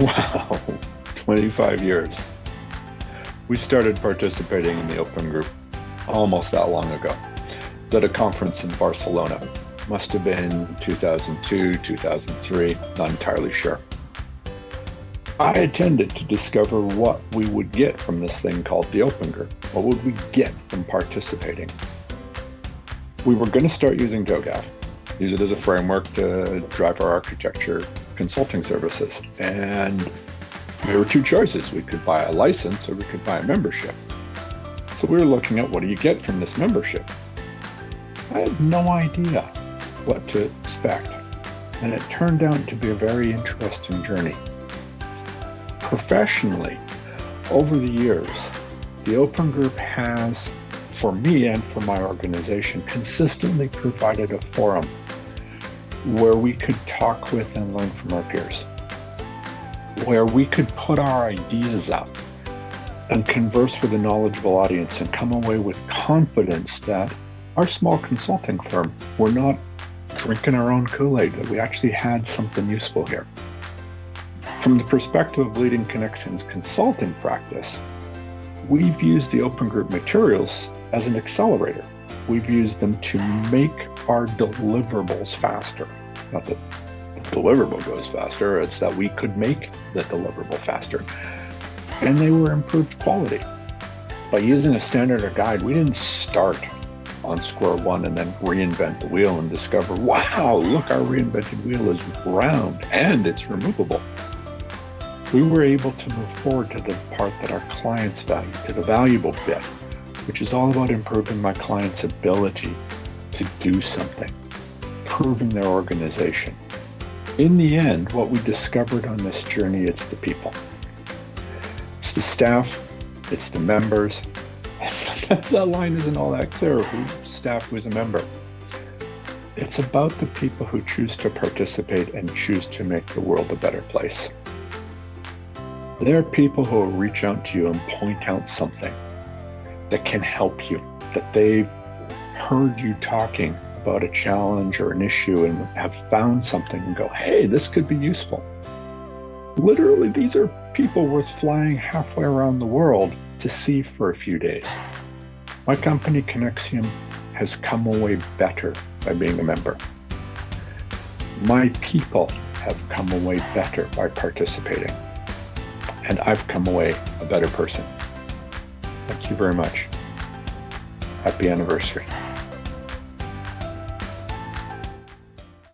Wow, 25 years. We started participating in the Open Group almost that long ago at a conference in Barcelona. Must have been 2002, 2003, not entirely sure. I attended to discover what we would get from this thing called the Open Group. What would we get from participating? We were going to start using TOGAF, use it as a framework to drive our architecture consulting services. And there were two choices. We could buy a license or we could buy a membership. So we were looking at what do you get from this membership? I had no idea what to expect. And it turned out to be a very interesting journey. Professionally, over the years, the Open Group has, for me and for my organization, consistently provided a forum where we could talk with and learn from our peers, where we could put our ideas up and converse with a knowledgeable audience and come away with confidence that our small consulting firm, we're not drinking our own Kool-Aid, that we actually had something useful here. From the perspective of leading Conexiam's consulting practice, we've used the Open Group materials as an accelerator. We've used them to make our deliverables faster. Not that the deliverable goes faster, it's that we could make the deliverable faster. And they were improved quality. By using a standard or guide, we didn't start on square one and then reinvent the wheel and discover, wow, look, our reinvented wheel is round and it's removable. We were able to move forward to the part that our clients value, to the valuable bit, which is all about improving my client's ability to do something, proving their organization. In the end, what we discovered on this journey, it's the people. It's the staff, it's the members, Sometimes that line isn't all that clear who staff who's a member. It's about the people who choose to participate and choose to make the world a better place. There are people who will reach out to you and point out something that can help you, that they've heard you talking about a challenge or an issue and have found something and go, hey, this could be useful. Literally, these are people worth flying halfway around the world to see for a few days. My company, Conexiam, has come away better by being a member. My people have come away better by participating. And I've come away a better person. Thank you very much. Happy anniversary.